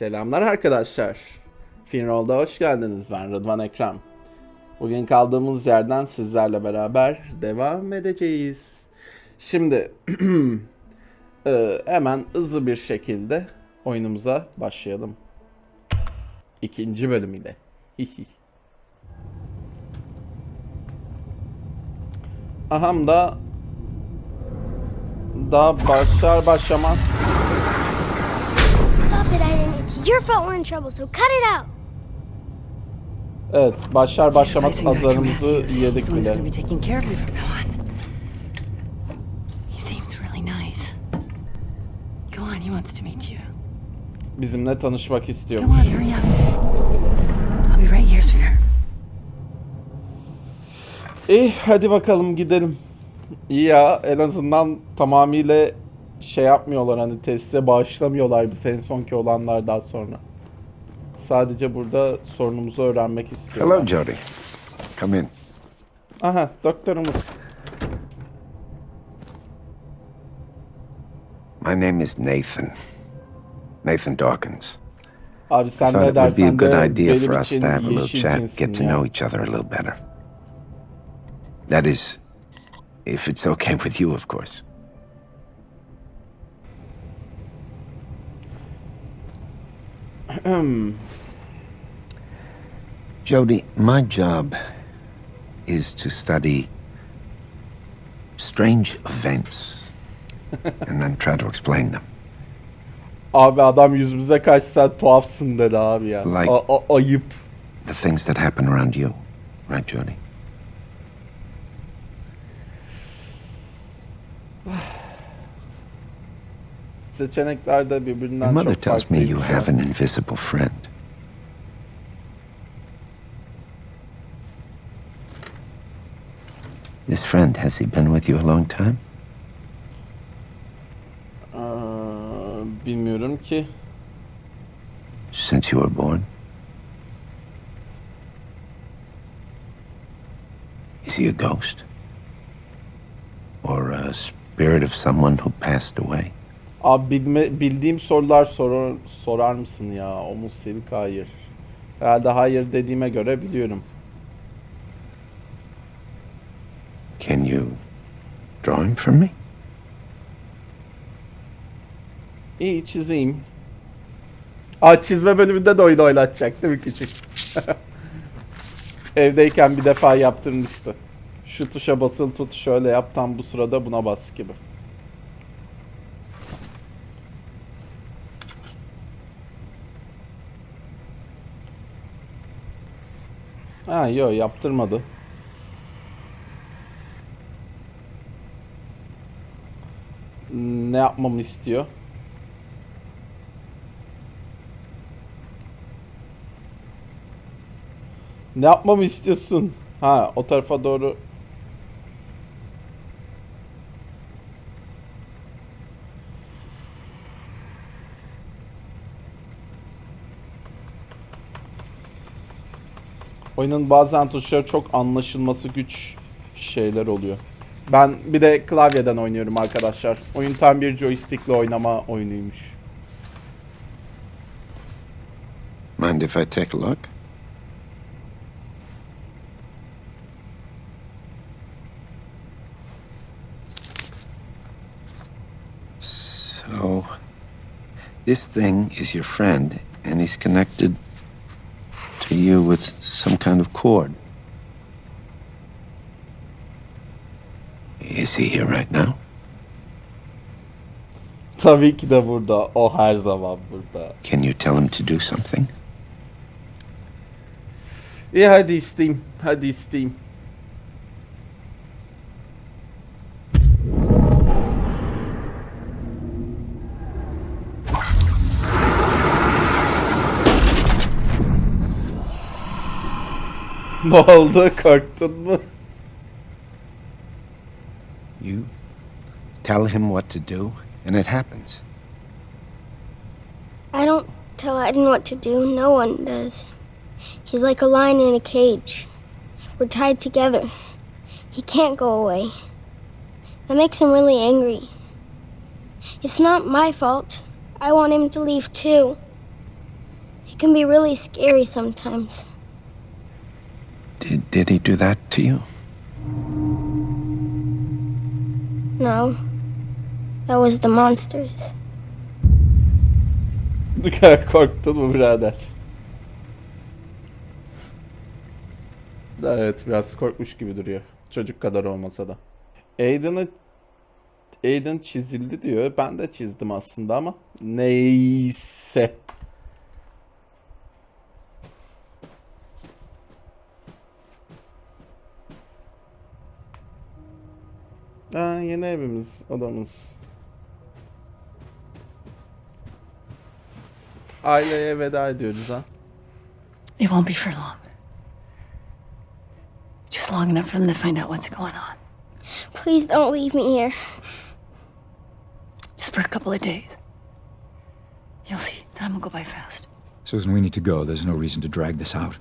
Selamlar arkadaşlar. Finroll'da hoş geldiniz. Ben Rıdvan Ekrem. Bugün kaldığımız yerden sizlerle beraber devam edeceğiz. Şimdi e, hemen hızlı bir şekilde oyunumuza başlayalım. İkinci bölümüyle. Aham da daha başlar başlamaz. It's your fault we're in trouble, so cut it out. Evet, başlar başlamaz pazarımızı yedik bile. gonna be taking care of me from now on. He seems really nice. Go on, he wants to meet you. Bizimle tanışmak Go istiyormuş. on, hurry up. I'll be right here, sweetheart. İyi, hadi bakalım gidelim. İyi ya, en azından tamamıyla şey yapmıyorlar hani teste bağışlamıyorlar biz en sonki olanlardan sonra. Sadece burada sorunumuzu öğrenmek istiyorlar. Hello, Jody. Come in. Aha, doktorumuz. My name is Nathan. Nathan Dawkins. Abi sen ne dersen good de idea for benim us için to have a little yeşil chat, get to know each other a little better. That is, if it's okay with you, of course. Jody, my job is to study strange events and then try to explain them. Abi adam yüzümüze kaç sen tuhafsın dedi abi ya. Like- ayıp. The things that happen around you, right, Jody? Seçenekler de birbirinden Your mother çok tells me you farklıymış have an invisible friend. This friend, has he been with you a long time? Aa, bilmiyorum ki. Since you were born? Is he a ghost? Or a spirit of someone who passed away? Abi bilme, bildiğim sorular sorar, sorar mısın ya? Omuz Selik hayır. Herhalde hayır dediğime göre biliyorum. Can you draw him for me? İyi çizeyim. Aa çizme bölümünde de oyun oynatacak değil mi küçük? Evdeyken bir defa yaptırmıştı. Şu tuşa basılı tut şöyle yap tam bu sırada buna bas gibi. Ha yok yaptırmadı. Ne yapmamı istiyor? Ne yapmamı istiyorsun? Ha o tarafa doğru. Oyunun bazen tuşları çok anlaşılması güç şeyler oluyor. Ben bir de klavyeden oynuyorum arkadaşlar. Oyun tam bir joystickle oynama oyunuymuş. Mind if I take a look? So, this thing is your friend, and he's connected to you with some kind of cord. Is he here right now? Tabii ki de burada. O her zaman burada. Can you tell him to do something? İyi hadi isteyeyim. Hadi isteyeyim. Ne oldu? Korktun mu? You tell him what to do, and it happens. I don't tell Aiden what to do. No one does. He's like a lion in a cage. We're tied together. He can't go away. That makes him really angry. It's not my fault. I want him to leave too. It can be really scary sometimes. Did, did he do that to you? No. That was the monsters. Bu kadar korktun mu birader? Evet biraz korkmuş gibi duruyor. Çocuk kadar olmasa da. Aiden'ı Aiden çizildi diyor. Ben de çizdim aslında ama neyse. Aa, yeni evimiz, odamız. Aileye veda ediyoruz ha. It won't be for long. Just long enough for them to find out what's going on. Please don't leave me here. Just for a couple of days. You'll see. Time will go by fast. Susan, we need to go. There's no reason to drag this out.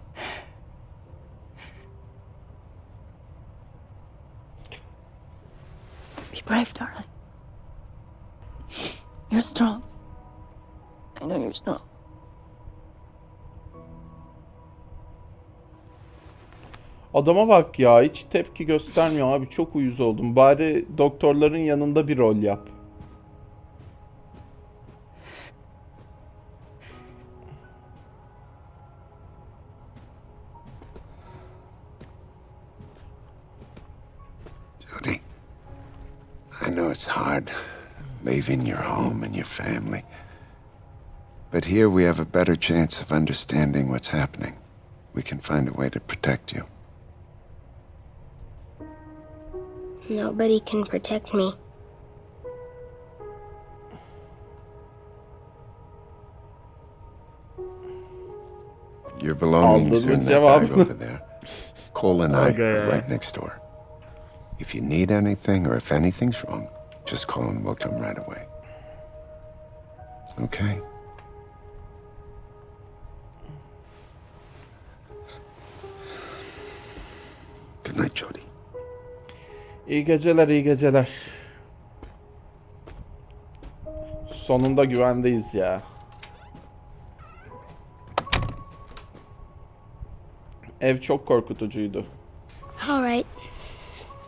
Adama bak ya hiç tepki göstermiyor abi çok uyuz oldum. Bari doktorların yanında bir rol yap. Jody, I know it's hard leaving your home and your family. But here we have a better chance of understanding what's happening. We can find a way to protect you. Nobody can protect me. Your belongings Aldın are mı in that bag cevabını? over there. Cole and I Okay. are right next door. If you need anything or if anything's wrong, just call and we'll come right away. Okay? Good night, Jody. İyi geceler iyi geceler. Sonunda güvendeyiz ya. Ev çok korkutucuydu. All right.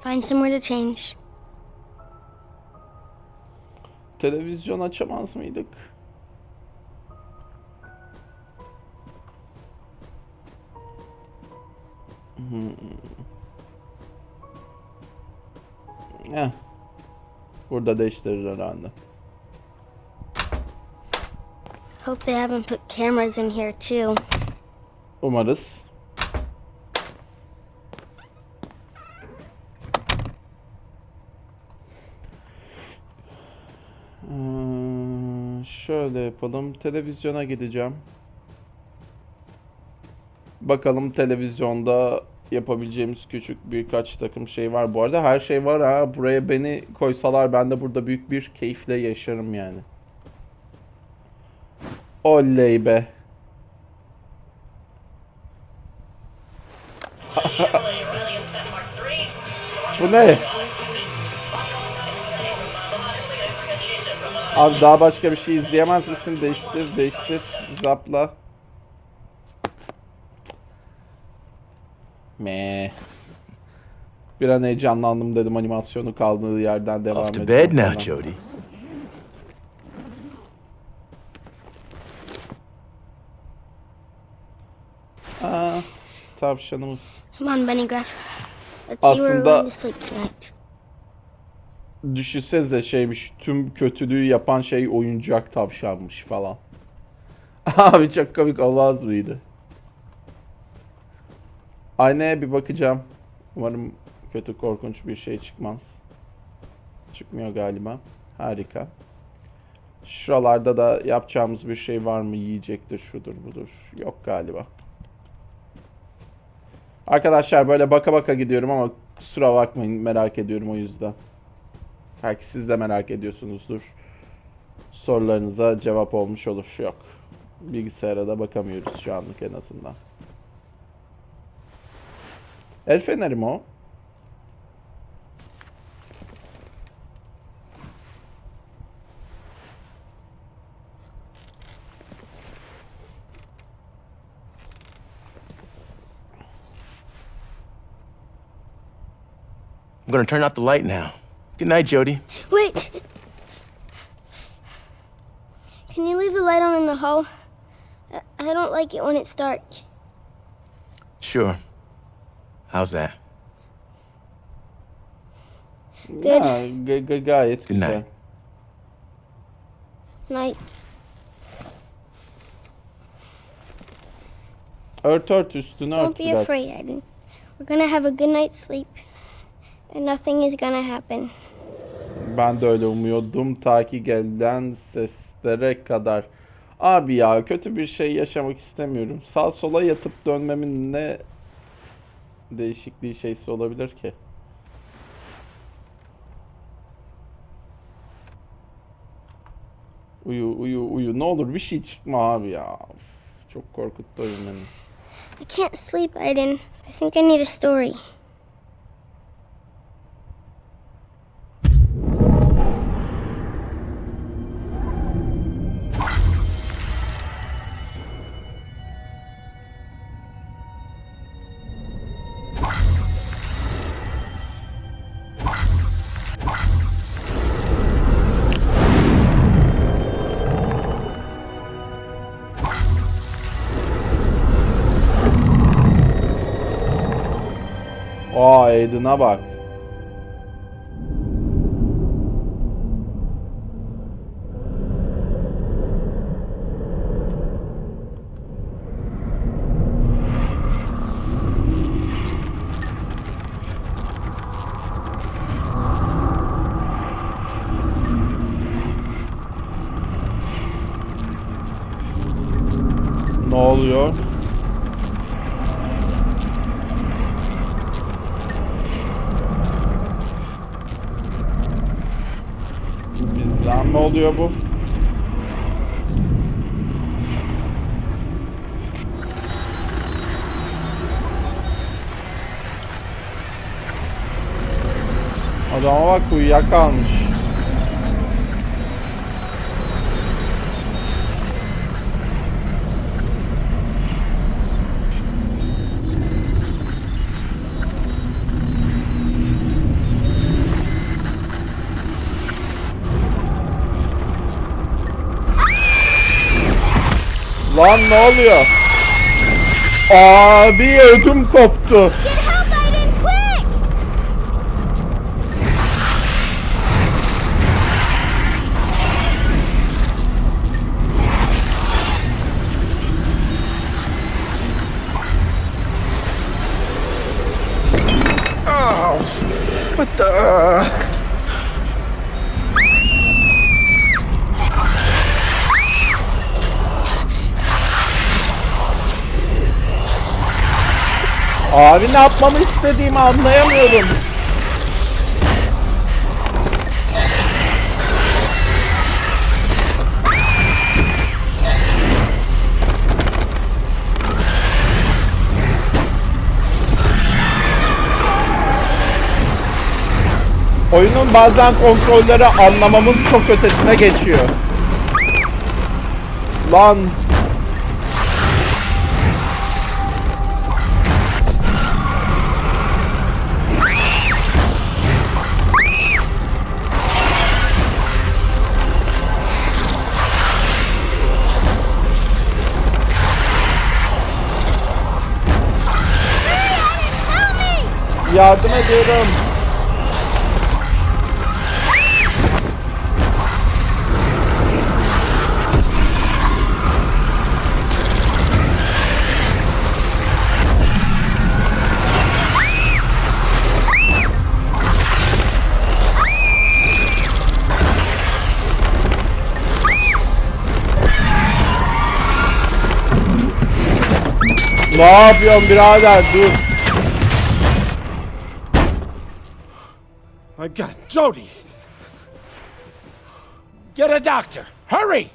Find somewhere to change. Televizyon açamaz mıydık? Hmm. Eh. Burada değiştirir herhalde. Hope they haven't put cameras in here too. Umarız. Hmm, şöyle yapalım. Televizyona gideceğim. Bakalım televizyonda yapabileceğimiz küçük birkaç takım şey var. Bu arada her şey var ha. Buraya beni koysalar ben de burada büyük bir keyifle yaşarım yani. Oley be. Bu ne? Abi daha başka bir şey izleyemez misin? Değiştir, değiştir. Zapla. Me. Bir an heyecanlandım dedim animasyonu kaldığı yerden devam Off to bed now. Jody. Aa, tavşanımız. Come on, Benny Gruff. Let's see where we're going to sleep tonight. Düşünsenize şeymiş tüm kötülüğü yapan şey oyuncak tavşanmış falan. Abi çok komik olmaz mıydı? Aynaya bir bakacağım. Umarım kötü korkunç bir şey çıkmaz. Çıkmıyor galiba. Harika. Şuralarda da yapacağımız bir şey var mı? Yiyecektir, şudur budur. Yok galiba. Arkadaşlar böyle baka baka gidiyorum ama kusura bakmayın merak ediyorum o yüzden. Belki siz de merak ediyorsunuzdur. Sorularınıza cevap olmuş olur. Yok. Bilgisayara da bakamıyoruz şu anlık en azından. I'm gonna turn out the light now. Good night, Jody. Wait! Can you leave the light on in the hall? I don't like it when it's dark. Sure. How's that? Good Ha, ga- ga- gayet Good güzel. night. night. Ört ört üstünü Don't ört be biraz. afraid, Aiden. We're gonna have a good night's sleep. And nothing is gonna happen. Ben de öyle umuyordum ta ki gelen seslere kadar. Abi ya kötü bir şey yaşamak istemiyorum. Sağ sola yatıp dönmemin ne değişikliği şeysi olabilir ki? Uyu uyu uyu ne olur bir şey çıkma abi ya. Of, çok korkuttu oyun beni. I can't sleep, Aiden. I think I need a story. Aa Aiden'a bak. Ne oluyor? Bizden mi oluyor bu? Adama bak uyuyakalmış. Lan ne oluyor? Abi ödüm koptu. Abi ne yapmamı istediğimi anlayamıyorum. Oyunun bazen kontrolleri anlamamın çok ötesine geçiyor. Lan yardım ediyorum. Ne yapıyorsun birader dur. My God, Jody! Get a doctor! Hurry!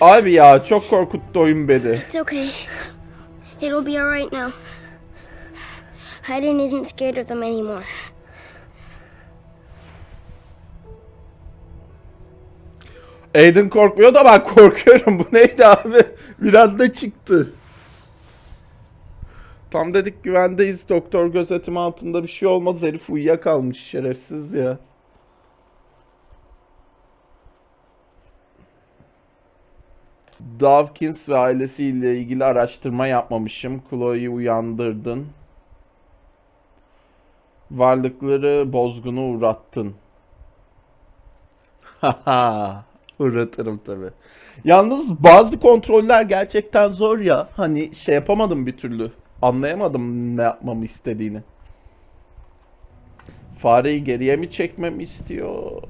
Abi ya çok korkuttu oyun beni. It's okay. It'll be alright now. Hayden isn't scared of them anymore. Aiden korkmuyor da ben korkuyorum. Bu neydi abi? Bir anda çıktı. Tam dedik güvendeyiz. Doktor gözetimi altında bir şey olmaz. Herif uyuyakalmış şerefsiz ya. Dawkins ve ailesiyle ilgili araştırma yapmamışım. Chloe'yi uyandırdın. Varlıkları bozgunu uğrattın. Haha. Uğratırım tabi. Yalnız bazı kontroller gerçekten zor ya. Hani şey yapamadım bir türlü. Anlayamadım ne yapmamı istediğini. Fareyi geriye mi çekmemi istiyor?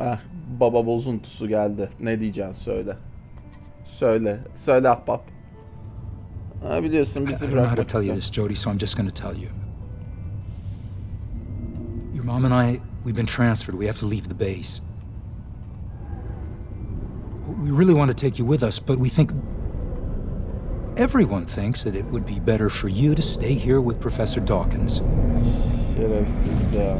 Ah, baba bozuntusu geldi. Ne diyeceksin söyle. Söyle. Söyle ahbap. Ha, biliyorsun bizi bırakmak tell you istiyor. this, Jody, so I'm just going to tell you. Your mom and I, we've been transferred. We have to leave the base. We really want to take you with us, but we think. Everyone thinks that it would be better for you to stay here with Professor Dawkins. Şerefsiz ya.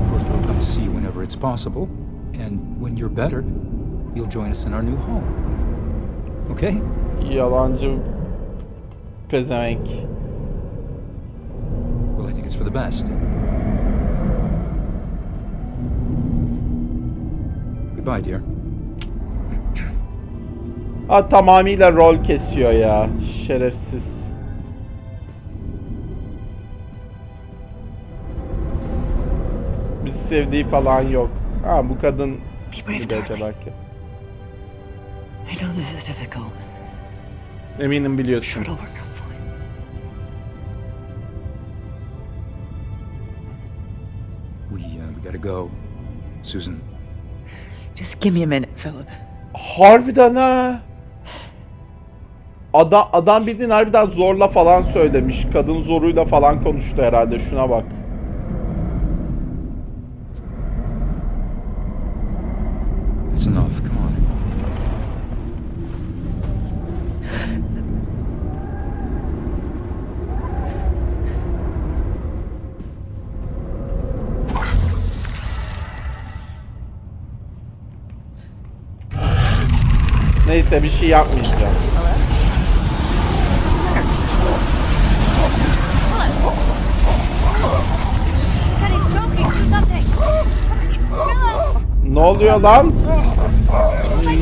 Of course, we'll come to see you whenever it's possible, and when you're better, you'll join us in our new home. Okay? Yalancı pezevenk. İt's for the best. Goodbye, dear. Ha tamamıyla rol kesiyor ya. Şerefsiz. Bizi sevdiği falan yok. Ha bu kadın Be brave, bir de darling. belki. I know this is difficult. Eminim I'm biliyorsun. sure it'll work out gotta go. Susan, Just give me a minute, Philip. Harbiden ha. Adam, adam bildiğin harbiden zorla falan söylemiş. Kadın zoruyla falan konuştu herhalde. Şuna bak. Neyse bir şey yapmayacağım. Ne oluyor lan?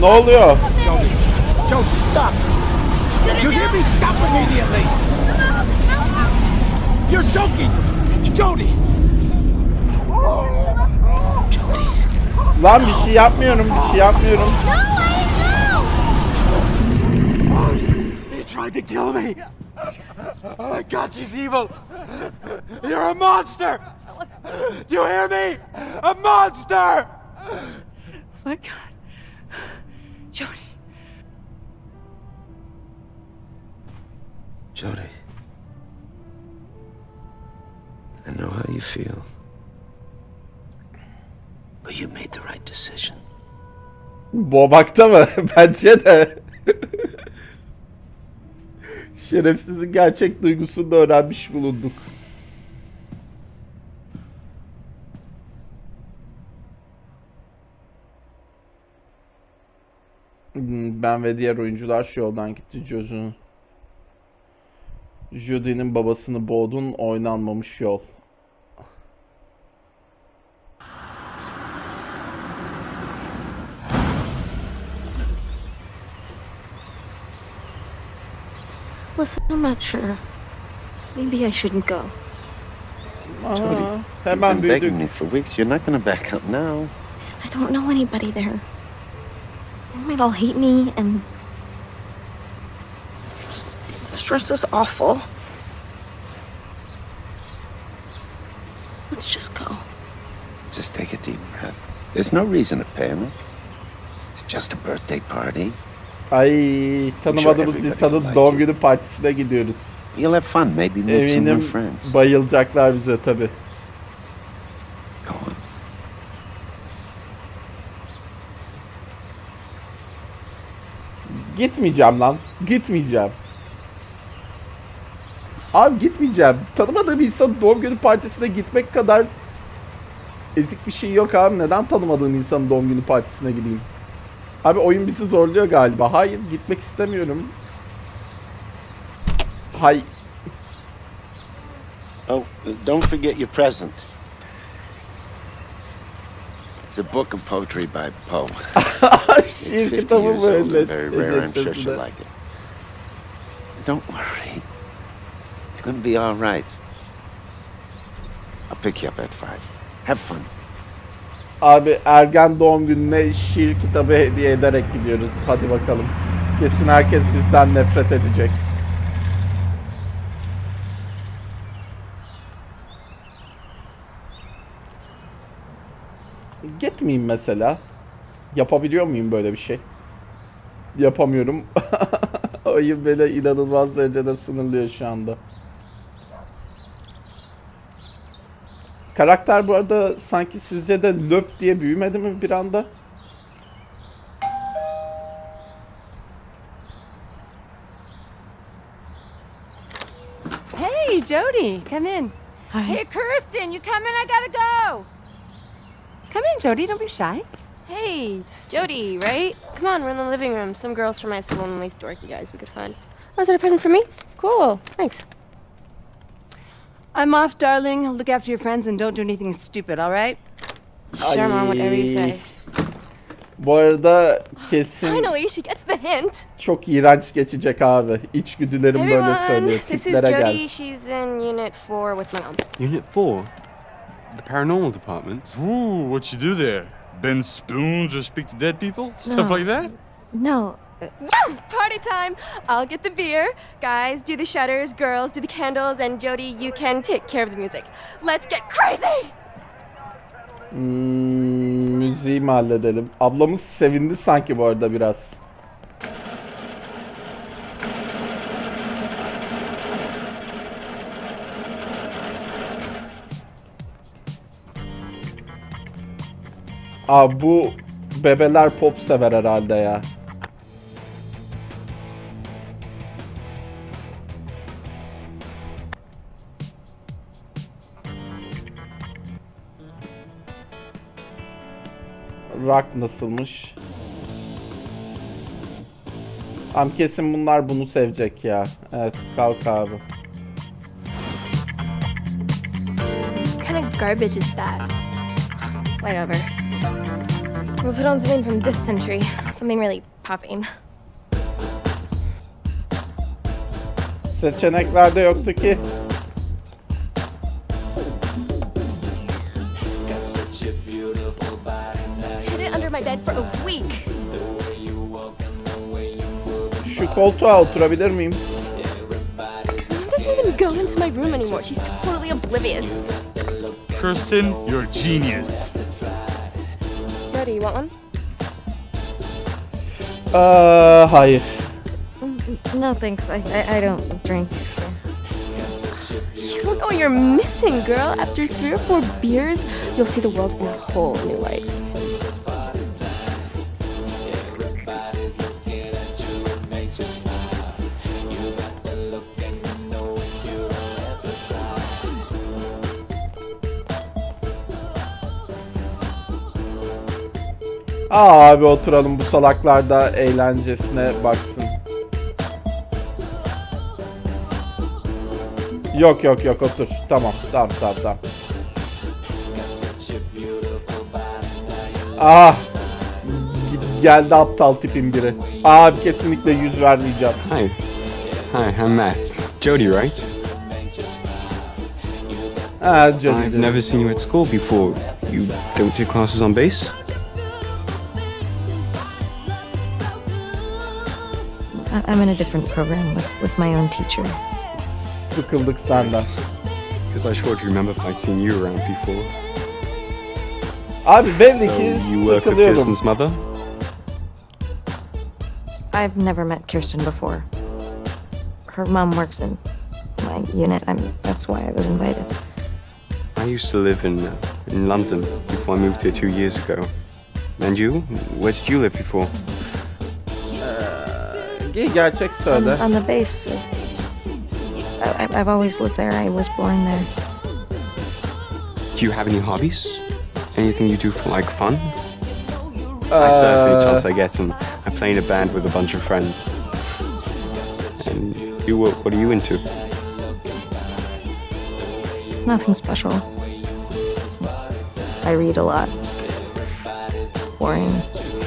Ne oluyor? Jody, stop! You hear me? Stop immediately! You're choking! Jody! Lan bir şey yapmıyorum, bir şey yapmıyorum. He tried to kill me! Oh my God, she's evil! You're a monster! Do you hear me? A monster! Oh My God. Jody. Jody. I know how you feel. But you made the right decision. Boğmakta mı? Bence de. Şerefsizin gerçek duygusunu da öğrenmiş bulunduk. Ben ve diğer oyuncular şu yoldan gitti Jojo. Judy'nin babasını boğdun oynanmamış yol. Listen, I'm not sure. Maybe I shouldn't go. Aha, hemen büyüdük. begging you for weeks. You're not going to back up now. I don't know anybody there. They might all hate me, and stress, stress is awful. Let's just go. Just take a deep breath. There's no reason to panic. It's just a birthday party. Ay tanımadığımız insanın doğum günü partisine gidiyoruz. You'll have fun. Maybe meet some new friends. bayılacaklar bize tabi. Gitmeyeceğim lan. Gitmeyeceğim. Abi gitmeyeceğim. Tanımadığım insanın doğum günü partisine gitmek kadar ezik bir şey yok abi. Neden tanımadığım insanın doğum günü partisine gideyim? Abi oyun bizi zorluyor galiba. Hayır gitmek istemiyorum. Hay Oh, don't forget your present. It's a book of poetry by Poe. şiir kitabı years mı old and öyle? very rare. I'm sure she'll like it. Don't worry. It's gonna be all right. I'll pick you up at five. Have fun. Abi ergen doğum gününe şiir kitabı hediye ederek gidiyoruz. Hadi bakalım. Kesin herkes bizden nefret edecek. Gitmeyeyim mesela. Yapabiliyor muyum böyle bir şey? Yapamıyorum. Oyun beni inanılmaz derecede sınırlıyor şu anda. Karakter bu arada sanki sizce de löp diye büyümedi mi bir anda? Hey, Jody, come in. Hey, Kirsten, you coming? I gotta go. Come in, Jody. Don't be shy. Hey, Jody, right? Come on, we're in the living room. Some girls from my school and these dorky guys we could find. Oh, is that a present for me? Cool. Thanks. I'm off, darling. Look after your friends and don't do anything stupid, all right? Sure, Mom, whatever you say. Bu arada kesin Finally, she gets the hint. çok iğrenç geçecek abi. İçgüdülerim Hey, böyle everyone. söylüyor. This is Tiplere Jody. gel. She's in Unit 4 with my mom. Unit 4? The paranormal department? Ooh, what you do there? Bend spoons or speak to dead people? Stuff No. like that? No. Woo! Party time! I'll get the beer. Guys, do the shutters. Girls, do the candles. And Jody, you can take care of the music. Let's get crazy! Hmm, müziği mi halledelim? Ablamız sevindi sanki bu arada biraz. Aa bu bebeler pop sever herhalde ya. Rock nasılmış? Am kesin bunlar bunu sevecek ya. Evet kalk abi. What kind of garbage is that? Slide over. We'll put on something from this century. Something really popping. Seçeneklerde yoktu ki. A week. Şu koltuğa oturabilir miyim? Mom doesn't even go into my room anymore. She's totally oblivious. Kirsten, you're a genius. Jody, you want one? Uh, Aa, hayır. Mm, no, thanks. I, I, I don't drink. So. You don't know what you're missing, girl. After three or four beers, you'll see the world in a whole new light. Aa abi oturalım bu salaklar da eğlencesine baksın. Yok yok yok otur. Tamam tamam tamam tamam. Ah! Geldi aptal tipin biri. Abi kesinlikle yüz vermeyeceğim. Hi. Hi, I'm Matt. Jody, right? Ha Jody I've never seen you at school before. You don't do classes on bass? I, I'm in a different program with, with my own teacher. Sıkıldık senden. Because I sure do remember if I'd seen you around before. Abi belli So ki you work with sıkılıyorum. Kirsten's mother? I've never met Kirsten before. Her mom works in my unit. I'm, that's why I was invited. I used to live in, uh, in London before I moved here two years ago. And you? Where did you live before? Ge- Gerçek söyle. On, on the base. uh, I, I've always lived there. I was born there. Do you have any hobbies? Anything you do for like fun? I surf any chance I get, and I play in a band with a bunch of friends. And you, what, what are you into? Nothing special. I read a lot. Boring.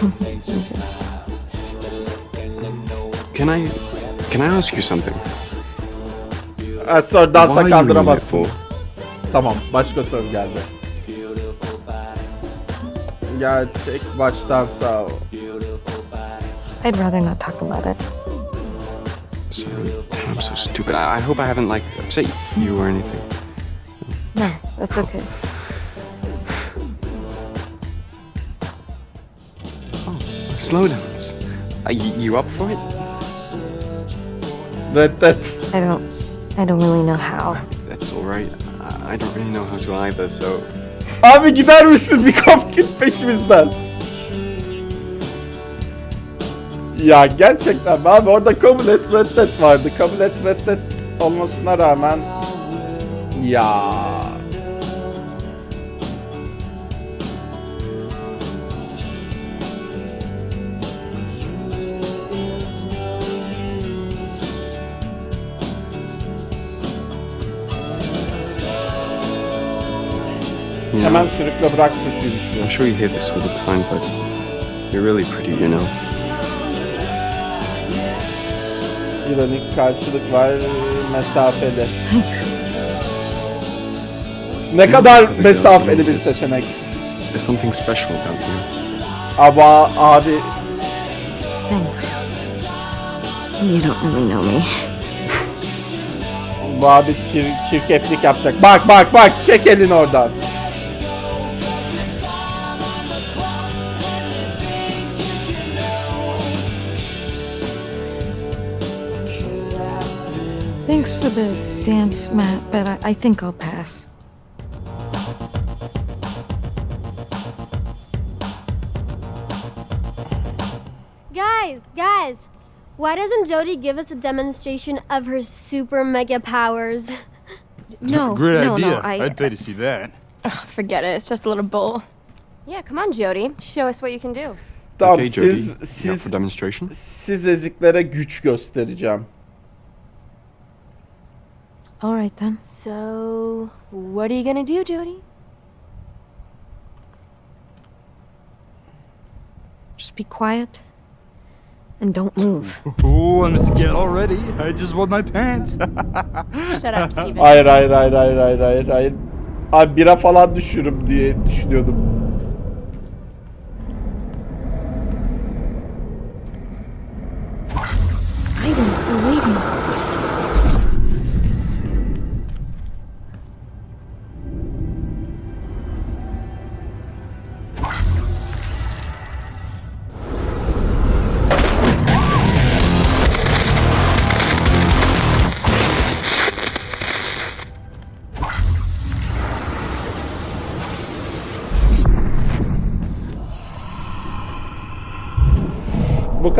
Yes. Can I, can I ask you something? Ha, sonra dansa Why are kaldıramazsın. Tamam başka soru geldi. Gerçek baştan sağ ol. I'd rather not talk about it. Sorry, I'm so stupid. I, I hope I haven't like upset you or anything. No, that's okay. Oh, slow dance. Are you, you up for it? Reddet. I don't. I don't really know how. That's all right. I, don't really know how to either, so Abi gider misin bir kap git peşimizden. Ya gerçekten abi orada kabul et reddet vardı. Kabul et reddet olmasına rağmen ya hemen know, sürükle bırak tuşu düşüyor. I'm sure you hear this all the time, but you're really pretty, you know. İronik karşılık var mesafeli. Ne kadar mesafeli bir seçenek. There's something special about you. Ama abi Thanks. You don't really know me. bu abi çir- çirkeflik yapacak. Bak bak bak çek elini oradan. Thanks for the dance, Matt, but I, I think I'll pass. Guys, guys, why doesn't Jody give us a demonstration of her super mega powers? No, Great no, idea. no. I, I'd pay to see that. Ugh, forget it. It's just a little bull. Yeah, come on, Jody. Show us what you can do. Tamam okay, Jody, siz siz for demonstration? siz eziklere güç göstereceğim. All right then. So, what are you gonna do, Jody? Just be quiet and don't move. Oh, I'm scared already. I just want my pants. Shut up, Steven. Hayır hayır hayır hayır hayır hayır hayır. Abi bira falan düşürüm diye düşünüyordum.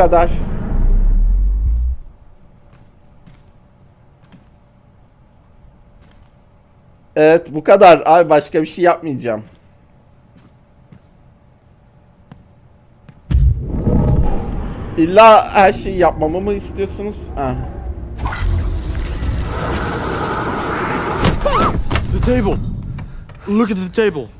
Kadar. Evet bu kadar. Abi başka bir şey yapmayacağım. İlla her şeyi yapmamı mı istiyorsunuz? Ha. the table. Look at the table.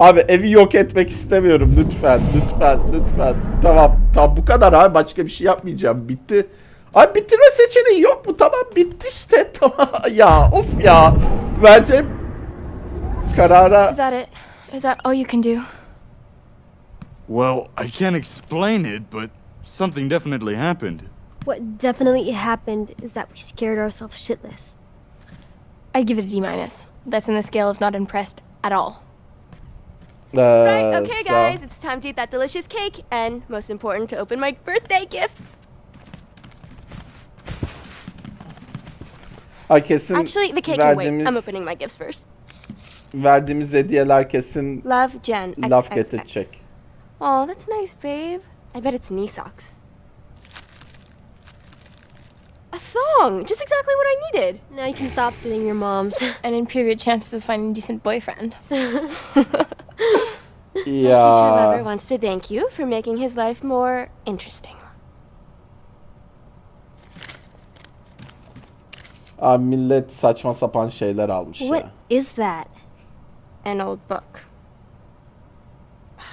Abi evi yok etmek istemiyorum lütfen lütfen lütfen. Tamam tamam bu kadar abi başka bir şey yapmayacağım bitti. Abi bitirme seçeneği yok mu? Tamam bitti işte tamam ya of ya. Vereceğim karara Is that it? Is that all you can do? Well, I can't explain it, but something definitely happened. What definitely happened is that we scared ourselves shitless. I'd give it a D minus. That's in the scale of not impressed at all. Ee, Right, okay, sağ- guys, it's time to eat that delicious cake, and most important, to open my birthday gifts. Ay kesin Actually, the cake can wait. I'm opening my gifts first. verdiğimiz hediyeler kesin Love, Jen. laf XXX. getirecek. Oh, that's nice, babe. I bet it's knee socks. Song. Just exactly what I needed. Now you can stop stealing your mom's and improve your chances of finding a decent boyfriend. yeah. My future lover wants to thank you for making his life more interesting. abi millet saçma sapan şeyler almış What ya. is that? An old book.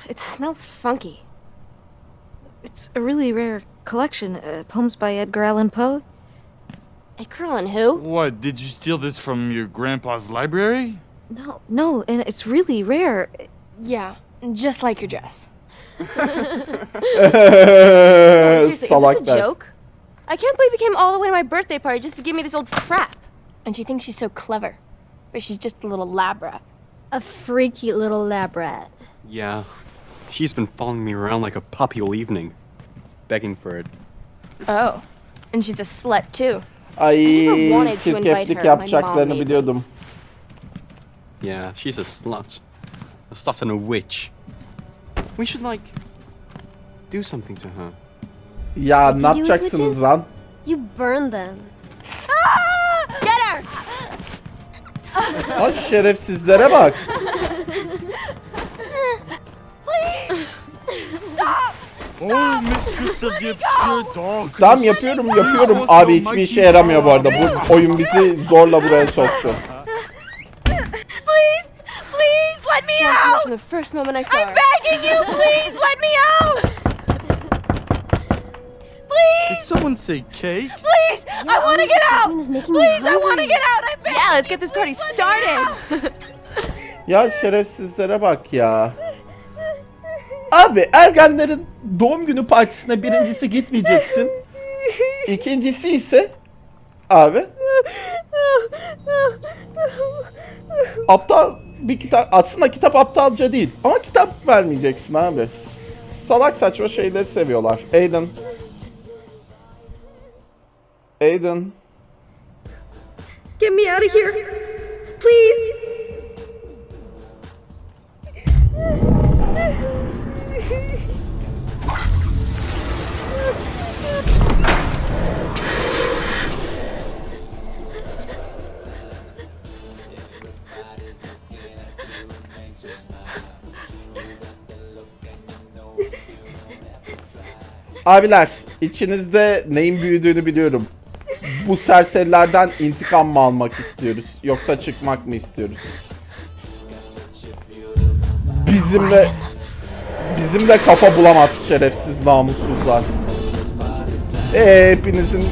It smells funky. It's a really rare collection. Uh, poems by Edgar Allan Poe. Edgar Allan who? What, did you steal this from your grandpa's library? No, no, and it's really rare. Yeah, just like your dress. Seriously, is this a Salaklar. joke? I can't believe you came all the way to my birthday party just to give me this old crap. And she thinks she's so clever. But she's just a little lab rat. A freaky little lab rat. Yeah. She's been following me around like a puppy all evening, begging for it. Oh. And she's a slut too. Ay çirkeflik yapacaklarını biliyordum. Yeah, she's a slut. A slut and a witch. We should, like, do something to her. Ya ne yapacaksınız lan? You burn them. Get her! Ay şerefsizlere bak. Oh, Mr. Sadipski, dog. Tamam yapıyorum yapıyorum. Abi hiçbir işe yaramıyor bu arada. Bu oyun bizi zorla buraya soktu. Please! Please let me out! From the first moment I saw I'm begging you! Please let me out! Did Please! someone say cake? Please! I want to get out! Please, I want to get out! I'm begging Yeah, let's get this party started! Ya şerefsizlere bak ya. Abi ergenlerin doğum günü partisine birincisi gitmeyeceksin. İkincisi ise abi aptal bir kitap aslında kitap aptalca değil ama kitap vermeyeceksin abi. Salak saçma şeyleri seviyorlar. Aiden. Aiden. Get me out of here. Please. Abiler içinizde neyin büyüdüğünü biliyorum. Bu serserilerden intikam mı almak istiyoruz yoksa çıkmak mı istiyoruz? Bizimle bizimle kafa bulamaz şerefsiz namussuzlar. Ee, hepinizin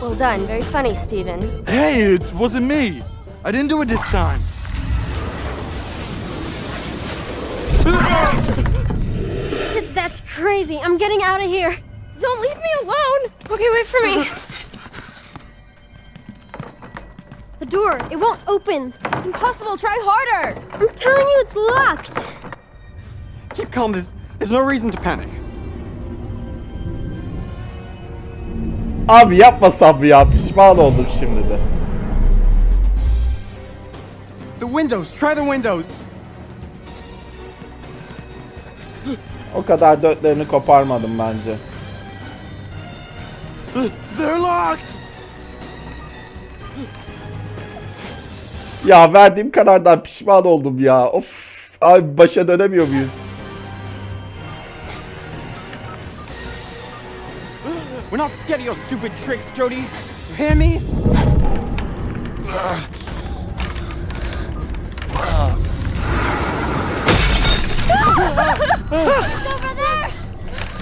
Well done. Very funny, Steven. Hey, it wasn't me. I didn't do it this time. That's crazy. I'm getting out of here. Don't leave me alone! Okay, wait for me. door, it won't open. It's impossible. Try harder! I'm telling you, it's locked. Keep calm, there's, there's no reason to panic. abi yapmasam ya pişman oldum şimdi de. The windows, try the windows. O kadar dörtlerini koparmadım bence. They're locked! Ya verdiğim karardan pişman oldum ya. Of. Abi başa dönemiyor muyuz? We're not scared of your stupid tricks, Jody. You hear me?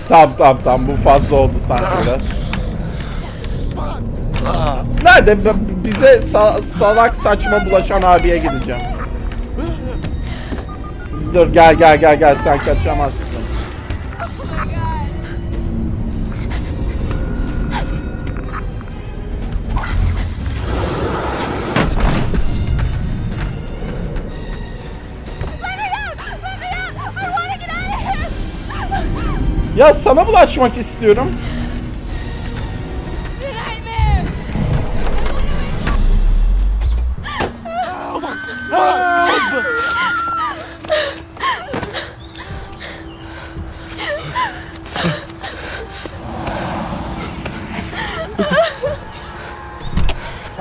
Tamam tamam tamam bu fazla oldu sanki biraz. Nerede? B- Bize sa- salak saçma bulaşan abiye gideceğim. Dur gel gel gel gel sen kaçamazsın. Ya sana bulaşmak istiyorum.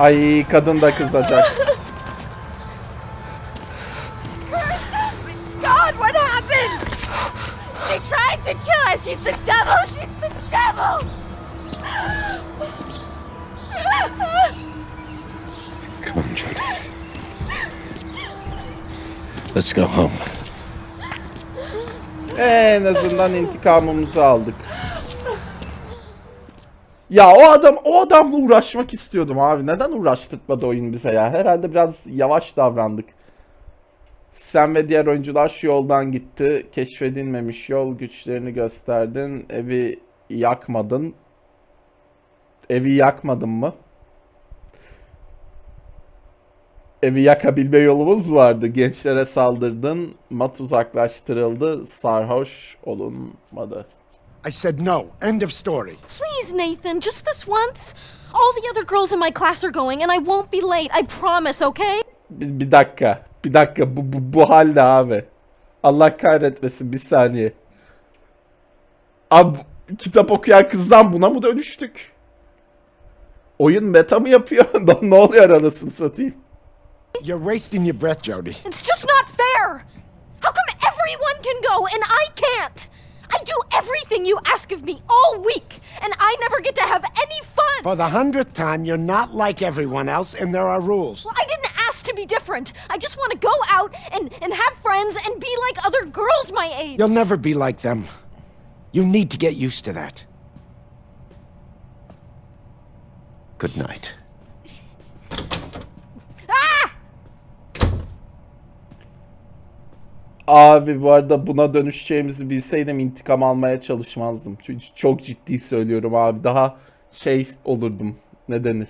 Ay kadın da kızacak. God, what happened? They tried to kill us. She's the devil. She's the devil. Come on, Jody. Let's go home. En azından intikamımızı aldık. Ya o adam o adamla uğraşmak istiyordum abi. Neden uğraştırmadı oyun bize ya? Herhalde biraz yavaş davrandık. Sen ve diğer oyuncular şu yoldan gitti. Keşfedilmemiş yol güçlerini gösterdin. Evi yakmadın. Evi yakmadın mı? Evi yakabilme yolumuz vardı. Gençlere saldırdın. Mat uzaklaştırıldı. Sarhoş olunmadı. I said no. End of story. Please, Nathan, just this once. All the other girls in my class are going, and I won't be late. I promise, okay? Bir, bir dakika. Bir dakika. Bu, bu, bu halde abi. Allah kahretmesin bir saniye. Abi kitap okuyan kızdan buna mı dönüştük? Oyun meta mı yapıyor? ne oluyor anasını satayım? You're wasting your breath, Jody. It's just not fair. How come everyone can go and I can't? I do everything you ask of me all week, and I never get to have any fun. For the hundredth time, you're not like everyone else, and there are rules. Well, I didn't ask to be different. I just want to go out and, and have friends and be like other girls my age. You'll never be like them. You need to get used to that. Good night. Abi bu arada buna dönüşeceğimizi bilseydim intikam almaya çalışmazdım. Çünkü çok ciddi söylüyorum abi. Daha şey olurdum. Ne denir?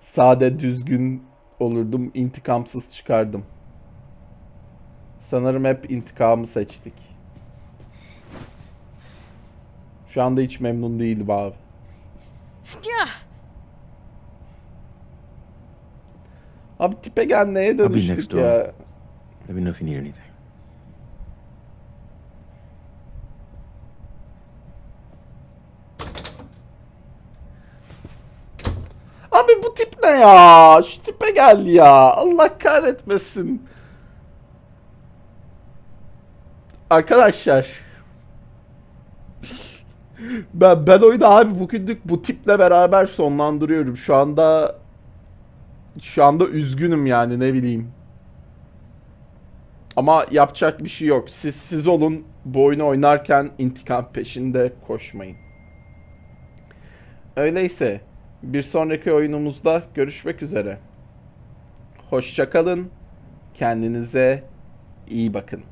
Sade düzgün olurdum. intikamsız çıkardım. Sanırım hep intikamı seçtik. Şu anda hiç memnun değilim abi. Abi tipe gel neye dönüştük ya? Let me know if you need anything. Abi bu tip ne ya? Şu tipe gel ya. Allah kahretmesin. Arkadaşlar. Ben ben oyunu abi bugünlük bu tiple beraber sonlandırıyorum. Şu anda şu anda üzgünüm yani ne bileyim. Ama yapacak bir şey yok. Siz siz olun. Bu oyunu oynarken intikam peşinde koşmayın. Öyleyse bir sonraki oyunumuzda görüşmek üzere. Hoşçakalın. Kendinize iyi bakın.